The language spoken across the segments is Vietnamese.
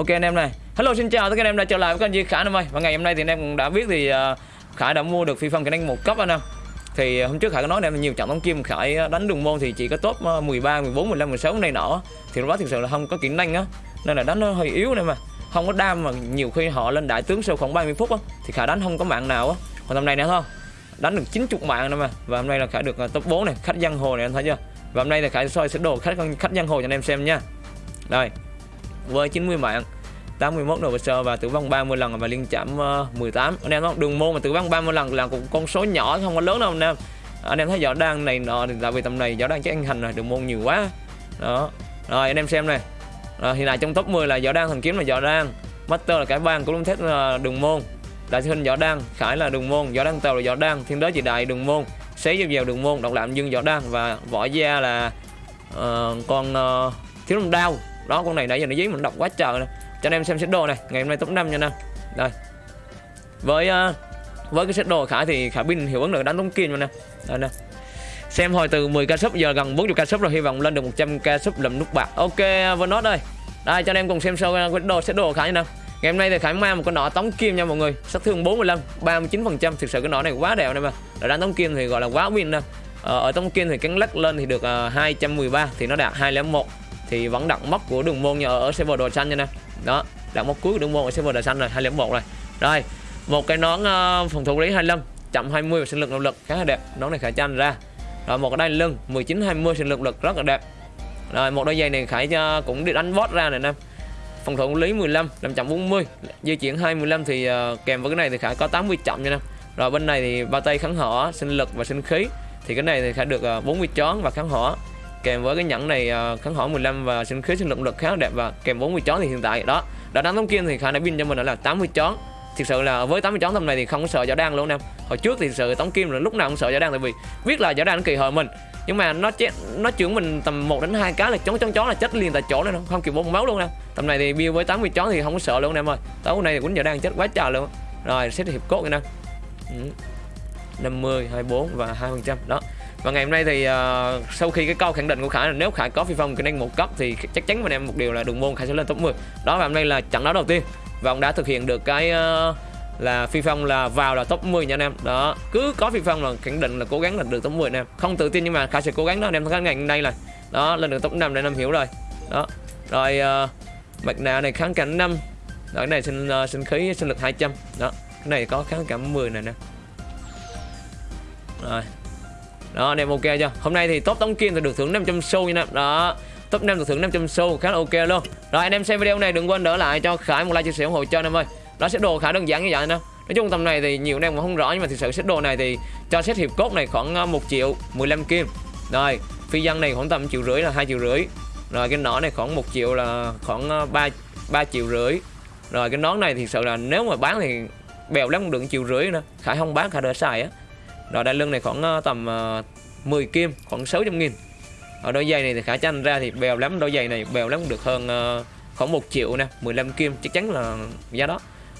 ok anh em này. Hello xin chào tất cả anh em đã trở lại với kênh Duy Khả anh em ơi. Và ngày hôm nay thì anh em cũng đã biết thì à, uh, Khải đã mua được phi phong kỹ năng một cấp anh em. Thì à, hôm trước Khải có nói em nhiều trận bóng kim Khải à, đánh đường môn thì chỉ có top 13, 14, 15, 16 này nọ. Thì lúc đó thực sự là không có kỹ năng á. Nên là đánh nó hơi yếu này mà. Không có đam mà nhiều khi họ lên đại tướng sau khoảng 30 phút á thì Khải đánh không có mạng nào á. Còn hôm này nè không đánh được 90 mạng nữa mà. Và hôm nay là Khải được top 4 này khách giang hồ này anh thấy chưa? Và hôm nay là Khải soi sẽ đồ khách khách giang hồ cho anh em xem nha. Đây với 90 mạng 81 đầu sơ và tử vong 30 lần và liên chạm ờ, 18 anh em không? Đường môn mà tử vong 30 lần là cũng con số nhỏ không có lớn đâu anh em. Anh em thấy võ đang này nọ thì tại vì tầm này võ đang chắc anh hành rồi đường môn nhiều quá. Đó. Rồi anh em xem này. Rồi, hiện tại trong top 10 là võ đang thần kiếm là võ đang master là cải bang cũng thép là đường môn. Đại sư huynh võ đang khải là đường môn võ đang tàu là võ đang thiên đế chỉ đại đường môn xế dao dèo đường môn độc lạm dương võ đang và võ gia là uh, con uh, thiếu long đao đó con này nãy giờ nó dí mình đọc quá trời nè. Cho anh em xem set đồ này ngày hôm nay top 5 nha nè. Đây. Với uh, với cái set đồ khả thì khả pin hiệu ứng được đánh tống kim nè. Đây nè. Xem hồi từ 10 k sub giờ gần 40 k sub rồi hy vọng lên được 100 k sub làm nút bạc. Ok vừa nó đây đây cho anh em cùng xem sâu uh, cái đồ set đồ khả như nào ngày hôm nay thì khải mang một con nọ tống kim nha mọi người. Sát thương 45 39 phần trăm. Thực sự cái nọ này quá đẹp này mà. Đã đánh tống kim thì gọi là quá win nè. Ờ, ở tống kim thì cắn lắc lên thì được ờ, uh, 213 thì nó đạt 201 thì vẫn đặt mốc của đường môn ở, ở server đồ xanh nha nè. Đó đặt mốc cuối của đường môn ở server đồ xanh rồi 201 rồi. Rồi một cái nón uh, phòng thủ lý 25 chậm 20 và sinh lực động lực khá là đẹp. Nón này khải tranh ra. Rồi một cái đai lưng 19 20 sinh lực lực rất là đẹp. Rồi một đôi giày này khải uh, cũng đi đánh boss ra này nè. Phòng thủ lý 15 làm chậm 40 di chuyển 215 thì uh, kèm với cái này thì khải có 80 chậm nha nè. Rồi bên này thì ba tay kháng hỏa sinh lực và sinh khí. Thì cái này thì khải được uh, 40 chón và kháng hỏa kèm với cái nhẫn này uh, kháng hỏa 15 và sinh khí sinh động lực khá là đẹp và kèm 40 chón thì hiện tại đó. Đã đánh tống kim thì khả đã pin cho mình là 80 chón. Thực sự là với 80 chón tầm này thì không có sợ giả đan luôn em. Hồi trước thì sự tống kim là lúc nào cũng sợ giả đan tại vì biết là giả đan kỳ hời mình. Nhưng mà nó chết nó chưởng mình tầm 1 đến hai cái là chón chón chón là chết liền tại chỗ này không kịp bông máu luôn em. Tầm này thì bill với 80 chón thì không có sợ luôn em ơi. Tối nay thì cũng giả đan chết quá trời luôn. Rồi xét hiệp cốt nè ừ. 50 24 và 2 phần trăm đó và ngày hôm nay thì uh, sau khi cái câu khẳng định của Khải là nếu Khải có phi phong kỹ năng một cấp thì chắc chắn với em một điều là đường môn Khải sẽ lên top 10 đó và hôm nay là trận đấu đầu tiên và ông đã thực hiện được cái uh, là phi phong là vào là top 10 nha anh em. Đó cứ có phi phong là khẳng định là cố gắng là được top 10 anh em. Không tự tin nhưng mà Khải sẽ cố gắng đó anh em thấy ngày hôm nay là đó lên được top 5 để anh em hiểu rồi. Đó rồi uh, mặt nạ này kháng cảnh 5 đó, cái này sinh uh, sinh khí sinh lực 200 đó cái này có kháng cảm 10 này nè rồi đó anh em ok chưa? Hôm nay thì top tống kim thì được thưởng 500 xu nha. Em đó, top 5 được thưởng 500 xu, khá là ok luôn. Rồi, anh em xem video này, đừng quên đỡ lại cho khải một like chia sẻ ủng hộ cho anh em ơi. Đó sẽ đồ khá đơn giản như vậy nè nói chung tầm này thì nhiều anh em cũng không rõ, nhưng mà thực sự set đồ này thì cho set hiệp cốt này khoảng ờ, 1 triệu 15 kim. Rồi, phi dân này khoảng tầm triệu rưỡi là hai triệu rưỡi. Rồi, cái nỏ này khoảng 1 triệu là khoảng ờ, 3 3 triệu rưỡi. Rồi, cái nón này thì sợ là nếu mà bán thì bèo lắm cũng được triệu rưỡi nữa. Khải không bán, khải đỡ xài á rồi đai lưng này khoảng ờ, tầm ờ, 10 kim khoảng 600 nghìn. Ở đôi giày này thì khả tranh ra thì bèo lắm đôi giày này bèo lắm được hơn ờ, khoảng 1 triệu nè 15 kim chắc chắn là giá đó.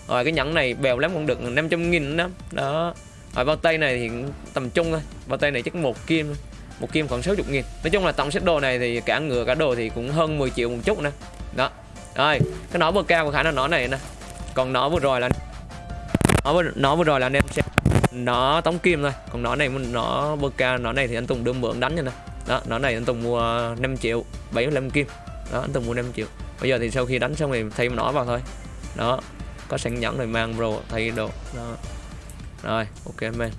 Rồi cái nhẫn này bèo lắm cũng được 500 nghìn đó. Đó. Rồi bao tay này thì tầm trung thôi bao tay này chắc một kim một kim khoảng 60 nghìn. Nói chung là tổng set đồ này thì cả ngựa cả đồ thì cũng hơn 10 triệu một chút nè. Đó. Rồi cái nỏ bơ cao của khả năng nỏ này nè. Còn nỏ vừa rồi là nó vừa, nó vừa rồi là anh em xem nó tống kim thôi còn nó này nó bơ ca nó này thì anh Tùng đưa mượn đánh cho nè. Đó nó này anh Tùng mua 5 triệu 75 kim. Đó anh Tùng mua 5 triệu. Bây giờ thì sau khi đánh xong thì thay nó vào thôi. Đó có sẵn nhẫn rồi mang bro thay đồ. Đó. Rồi ok man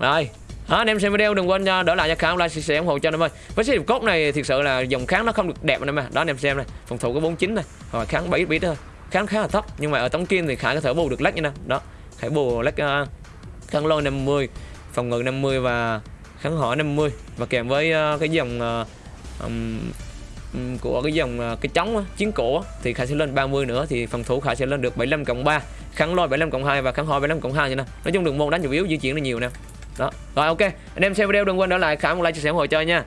rồi đó, anh em xem video đừng quên cho đỡ lại cho kháng like chia sẻ ủng hộ cho anh em ơi. Với cái cốt này thực sự là dòng kháng nó không được đẹp anh em à đó anh em xem này phòng thủ có 49 này rồi kháng 7 bit thôi. Kháng khá là thấp nhưng mà ở tống kim thì khả có thể bù được lách như nè. Đó khải bù lách uh, kháng lôi 50 phòng ngự 50 và kháng hỏa 50 và kèm với uh, cái dòng uh, um, của cái dòng uh, cái trống chiến cổ thì khải sẽ lên 30 nữa thì phòng thủ khải sẽ lên được 75 cộng 3 kháng lôi 75 cộng 2 và kháng hỏa 75 cộng 2 như nè. Nói chung đường môn đánh chủ yếu di chuyển là nhiều nè. Đó rồi ok anh em xem video đừng quên để lại khải một like chia sẻ ủng hộ chơi nha.